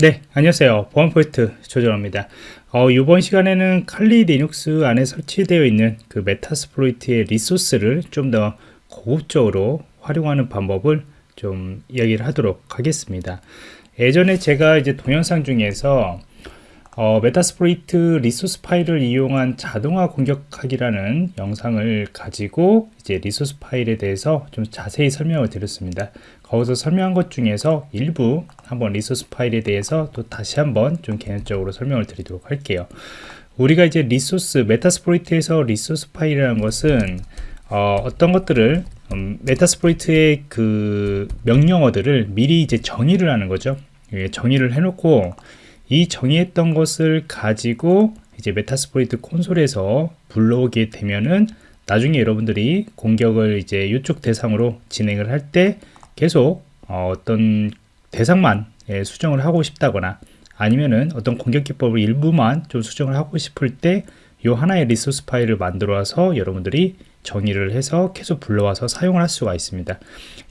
네 안녕하세요. 보안 프로젝트 조정원입니다. 어, 이번 시간에는 Kali Linux 안에 설치되어 있는 그 Metasploit의 resource를 좀 더 고급적으로 활용하는 방법을 좀 이야기를 하도록 하겠습니다. 예전에 제가 이제 동영상 중에서 어, Metasploit resource 파일을 이용한 자동화 공격하기라는 영상을 가지고 이제 resource 파일에 대해서 좀 자세히 설명을 드렸습니다. 거기서 설명한 것 중에서 일부 한번 resource 파일에 대해서 또 다시 한번 좀 개념적으로 설명을 드리도록 할게요. 우리가 이제 resource Metasploit에서 resource 파일이라는 것은 어떤 것들을 음, Metasploit의 그 명령어들을 미리 이제 정의를 하는 거죠. 예, 정의를 해놓고 이 정의했던 것을 가지고 이제 Metasploit 콘솔에서 불러오게 되면은 나중에 여러분들이 공격을 이제 이쪽 대상으로 진행을 할때 계속 어, 떤 대상만 예, 수정을 하고 싶다거나 아니면은 어떤 공격 기법을 일부만 좀 수정을 하고 싶을 때 이 하나의 리소스 파일을 만들어서 여러분들이 정의를 해서 계속 불러와서 사용을 할 수가 있습니다.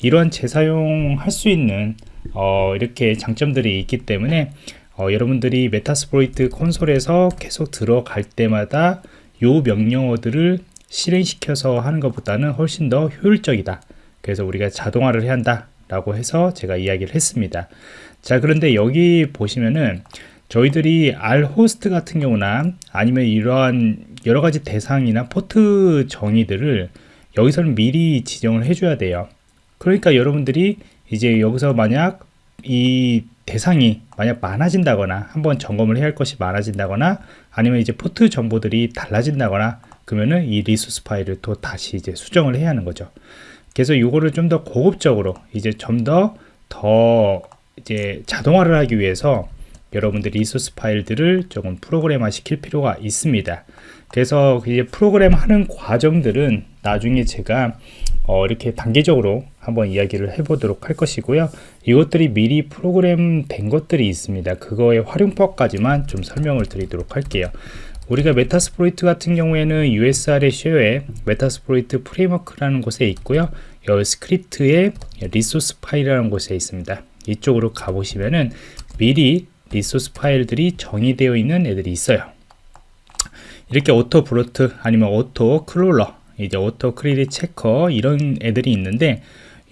이런 재사용할 수 있는 어, 이렇게 장점들이 있기 때문에 어, 여러분들이 메타스프로이트 콘솔에서 계속 들어갈 때마다 요 명령어들을 실행시켜서 하는 것보다는 훨씬 더 효율적이다 그래서 우리가 자동화를 해야 한다 라고 해서 제가 이야기를 했습니다 자 그런데 여기 보시면은 저희들이 R 호스트 같은 경우나 아니면 이러한 여러 가지 대상이나 포트 정의들을 여기서는 미리 지정을 해줘야 돼요 그러니까 여러분들이 이제 여기서 만약 이 대상이 만약 많아진다거나 한번 점검을 해야 할 것이 많아진다거나 아니면 이제 포트 정보들이 달라진다거나 그러면은 이 리소스 파일을 또 다시 이제 수정을 해야 하는 거죠. 그래서 이거를 좀 더 고급적으로 이제 좀 더더 더 이제 자동화를 하기 위해서 여러분들 리소스 파일들을 조금 프로그램화 시킬 필요가 있습니다. 그래서 이제 프로그램 하는 과정들은 나중에 제가 어, 이렇게 단계적으로 한번 이야기를 해보도록 할 것이고요. 이것들이 미리 프로그램 된 것들이 있습니다. 그거의 활용법까지만 좀 설명을 드리도록 할게요. 우리가 메타스프로이트 같은 경우에는 USR의 쉐어에 메타스프로이트 프레임워크라는 곳에 있고요. 여기 스크립트의 리소스 파일이라는 곳에 있습니다. 이쪽으로 가보시면은 미리 리소스 파일들이 정의되어 있는 애들이 있어요. 이렇게 오토 브로트 아니면 오토 클롤러 이제 오토 크리리 체커 이런 애들이 있는데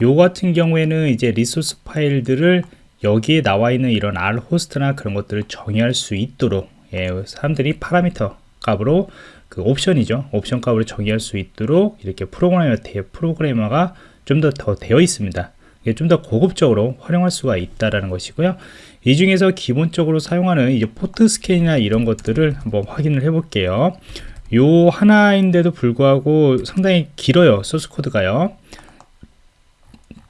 요 같은 경우에는 이제 리소스 파일들을 여기에 나와 있는 이런 R 호스트나 그런 것들을 정의할 수 있도록 예, 사람들이 파라미터 값으로 그 옵션이죠. 옵션 값으로 정의할 수 있도록 이렇게 프로그래머 프로그래머가 좀 더 더 되어 있습니다. 좀더 고급적으로 활용할 수가 있다라는 것이고요. 이 중에서 기본적으로 사용하는 이제 포트 스캔이나 이런 것들을 한번 확인을 해 볼게요. 요 하나인데도 불구하고 상당히 길어요. 소스 코드가요.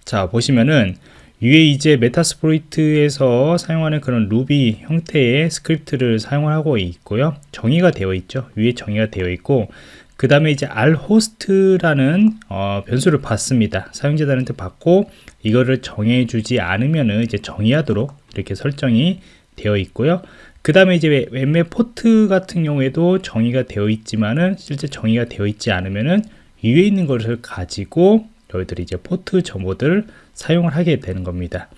자 보시면은 위에 이제 메타스프로이트에서 사용하는 그런 루비 형태의 스크립트를 사용하고 있고요. 정의가 되어 있죠. 위에 정의가 되어 있고 그 다음에 이제 rhost라는 어, 변수를 받습니다. 사용자들한테 받고 이거를 정해 주지 않으면은 이제 정의하도록 이렇게 설정이 되어 있고요. 그 다음에 이제 웹맵 포트 같은 경우에도 정의가 되어 있지만은 실제 정의가 되어 있지 않으면은 위에 있는 것을 가지고 저희들이 이제 포트 정보들을 사용을 하게 되는 겁니다.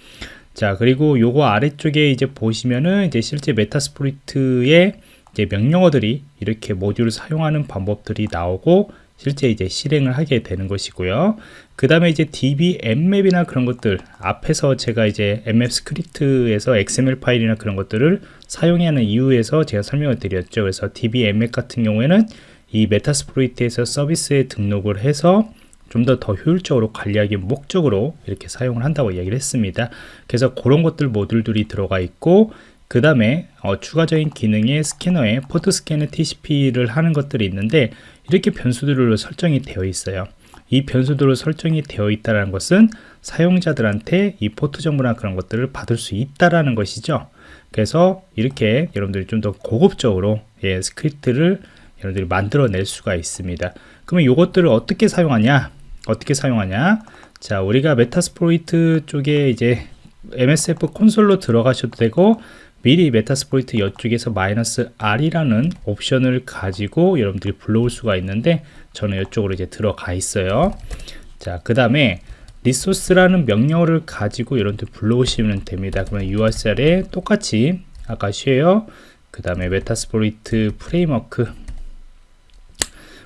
자 그리고 요거 아래쪽에 이제 보시면은 이제 실제 메타스프로이트의 이제 명령어들이 이렇게 모듈을 사용하는 방법들이 나오고 실제 이제 실행을 하게 되는 것이고요. 그 다음에 이제 DB 앱맵이나 그런 것들 앞에서 제가 이제 앱맵 스크립트에서 XML 파일이나 그런 것들을 사용해야 하는 이유에서 제가 설명을 드렸죠. 그래서 DB 앱맵 같은 경우에는 이 메타스프로이트에서 서비스에 등록을 해서 좀 더 더 효율적으로 관리하기 목적으로 이렇게 사용을 한다고 이야기를 했습니다. 그래서 그런 것들 모듈들이 들어가 있고 그 다음에 어, 추가적인 기능의 스캐너에 포트 스캐너 TCP를 하는 것들이 있는데 이렇게 변수들로 설정이 되어 있어요. 이 변수들로 설정이 되어 있다는 것은 사용자들한테 이 포트 정보나 그런 것들을 받을 수 있다라는 것이죠. 그래서 이렇게 여러분들이 좀 더 고급적으로 예, 스크립트를 여러분들이 만들어낼 수가 있습니다. 그러면 이것들을 어떻게 사용하냐? 어떻게 사용하냐? 자, 우리가 메타스프로이트 쪽에 이제 MSF 콘솔로 들어가셔도 되고 미리 메타스포이트 이쪽에서 마이너스 R이라는 옵션을 가지고 여러분들이 불러올 수가 있는데 저는 이쪽으로 이제 들어가 있어요 자그 다음에 리소스라는 명령어를 가지고 여러분들 불러오시면 됩니다. 그러면 URCL에 똑같이 아까 share 그 다음에 메타스포리트 프레임워크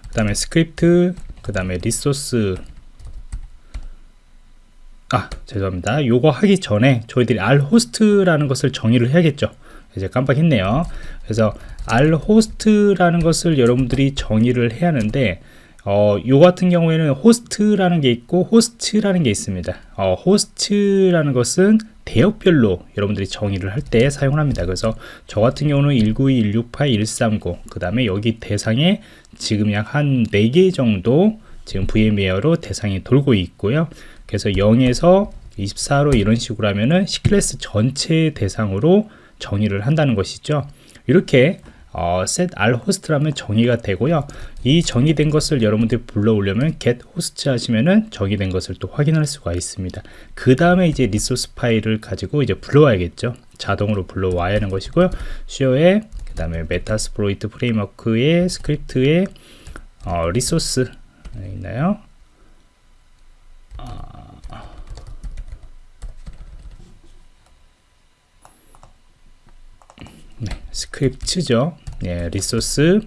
그 다음에 스크립트 그 다음에 리소스. 아 죄송합니다. 요거 하기 전에 저희들이 r 호스트라는 것을 정의를 해야겠죠. 이제 깜빡했네요. 그래서 r 호스트라는 것을 여러분들이 정의를 해야 하는데 어, 요 같은 경우에는 호스트라는 게 있고 호스트라는 게 있습니다. 어, 호스트라는 것은 대역별로 여러분들이 정의를 할 때 사용을 합니다. 그래서 저 같은 경우는 192, 168, 130, 그 다음에 여기 대상에 지금 약 한 4개 정도 지금 VM웨어로 대상이 돌고 있고요. 그래서 0에서 24로 이런 식으로 하면은 C클래스 전체 대상으로 정의를 한다는 것이죠. 이렇게 어, set r host라면 정의가 되고요. 이 정의된 것을 여러분들이 불러오려면 get host 하시면은 정의된 것을 또 확인할 수가 있습니다. 그 다음에 이제 리소스 파일을 가지고 이제 불러와야겠죠. 자동으로 불러와야 하는 것이고요. 쇼에 그 다음에 메타스프로이트 프레임워크의 스크립트의 어, resource 있나요? 네, 스크립트죠. 네, resource,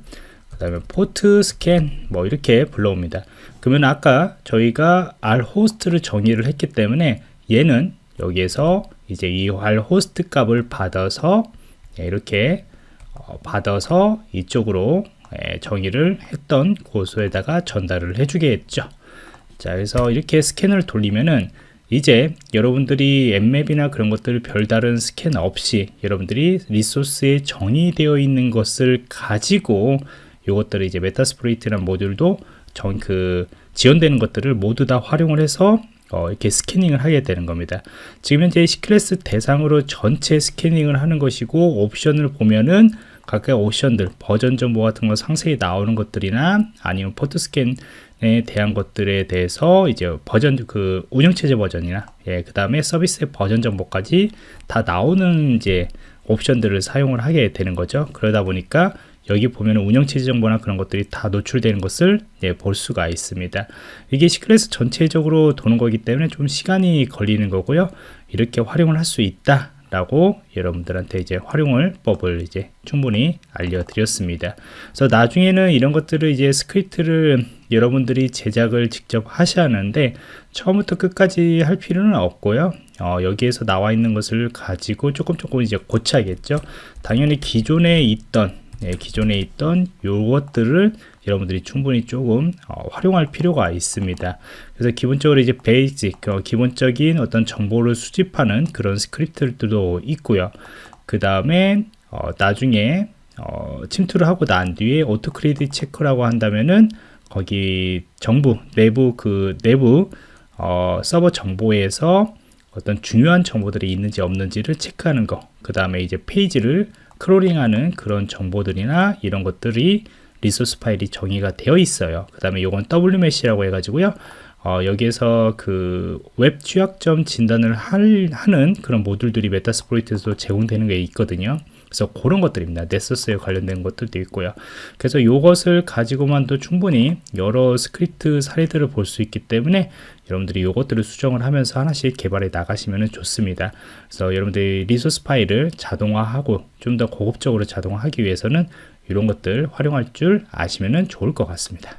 그 다음에 port scan, 뭐 이렇게 불러옵니다. 그러면 아까 저희가 r host를 정의를 했기 때문에 얘는 여기에서 이제 이 r host 값을 받아서 네, 이렇게 어, 받아서 이쪽으로 예, 정의를 했던 곳에다가 전달을 해주겠죠. 자, 그래서 이렇게 스캔을 돌리면은 이제 여러분들이 Nmap이나 그런 것들을 별다른 스캔 없이 여러분들이 리소스에 정의되어 있는 것을 가지고 이것들을 이제 Metasploit이라는 모듈도 정, 그 지원되는 것들을 모두 다 활용을 해서 어, 이렇게 scanning을 하게 되는 겁니다. 지금 현재 C class 대상으로 전체 scanning을 하는 것이고 옵션을 보면은 각각 옵션들 버전 정보 같은 거 상세히 나오는 것들이나 아니면 port scan 에 대한 것들에 대해서 이제 버전 그 운영체제 버전이나 예, 그 다음에 서비스의 버전 정보까지 다 나오는 이제 옵션들을 사용을 하게 되는 거죠. 그러다 보니까 여기 보면 운영체제 정보나 그런 것들이 다 노출되는 것을 예, 볼 수가 있습니다. 이게 C class 전체적으로 도는 거기 때문에 좀 시간이 걸리는 거고요. 이렇게 활용을 할 수 있다. 라고 여러분들한테 이제 활용을 법을 이제 충분히 알려드렸습니다. 그래서 나중에는 이런 것들을 이제 스크립트를 여러분들이 제작을 직접 하셔야 하는데 처음부터 끝까지 할 필요는 없고요. 어, 여기에서 나와 있는 것을 가지고 조금 조금 이제 고쳐야겠죠. 당연히 기존에 있던 네, 기존에 있던 요것들을 여러분들이 충분히 조금 어, 활용할 필요가 있습니다. 그래서 기본적으로 이제 basic, 어, 기본적인 어떤 정보를 수집하는 그런 스크립트들도 있고요. 그 다음에 어, 나중에 어, 침투를 하고 난 뒤에 auto cred check라고 한다면은 거기 정보 내부 그 내부 어, 서버 정보에서 어떤 중요한 정보들이 있는지 없는지를 체크하는 거. 그 다음에 이제 페이지를 crawling하는 그런 정보들이나 이런 것들이 resource 파일이 정의가 되어 있어요. 그 다음에 이건 WMAP이라고 해가지고요. 어, 여기에서 그 웹 취약점 진단을 할, 하는 그런 모듈들이 Metasploit에서 제공되는 게 있거든요. 그래서 그런 것들입니다. Nessus에 관련된 것들도 있고요. 그래서 이것을 가지고만도 충분히 여러 스크립트 사례들을 볼 수 있기 때문에 여러분들이 이것들을 수정을 하면서 하나씩 개발해 나가시면 좋습니다. 그래서 여러분들이 리소스 파일을 자동화하고 좀 더 고급적으로 자동화하기 위해서는 이런 것들 활용할 줄 아시면 좋을 것 같습니다.